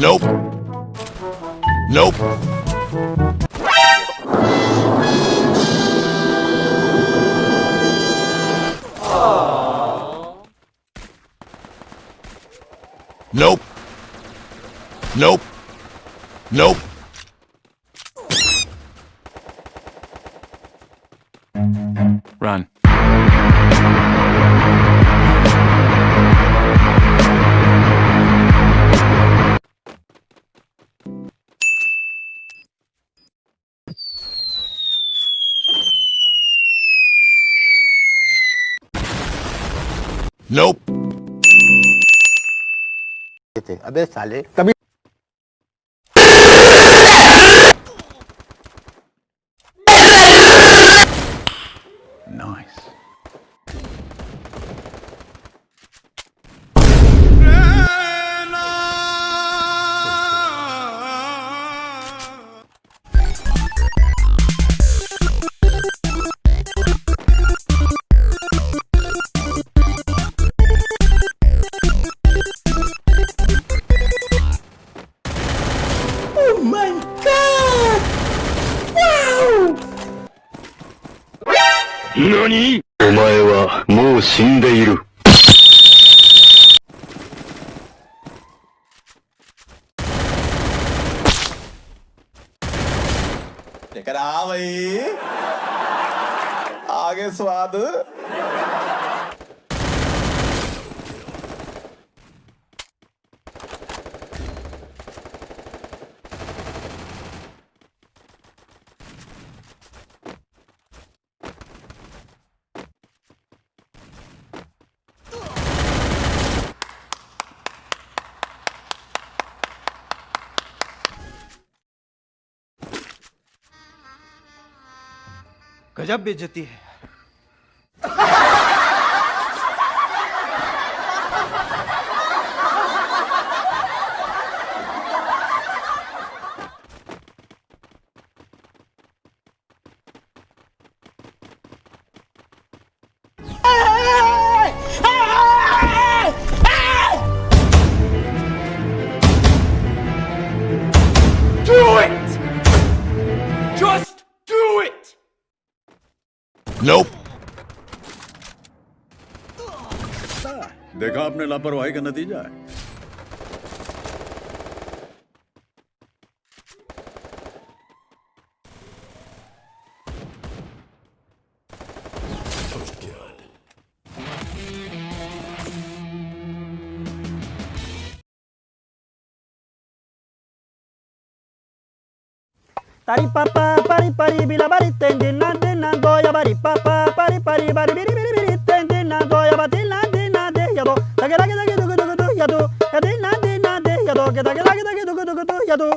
Nope. Nope. Nope. Nope. Nope. Nope. थे अबे साले कभी Oh my god! Wow! 何お前はもう死んでいる。 करा भाई आगे स्वाद गजब बेइज्जती है। Nope. देखा आपने लापरवाही का नतीजा है Tari papa pari pari bila bari tendi na de na goya bari papa pari pari bari biri biri biri tendi na goya bari na de na de yado tage tage tage dugu dugu du yado yadi na de na de yado tage tage tage dugu dugu du yado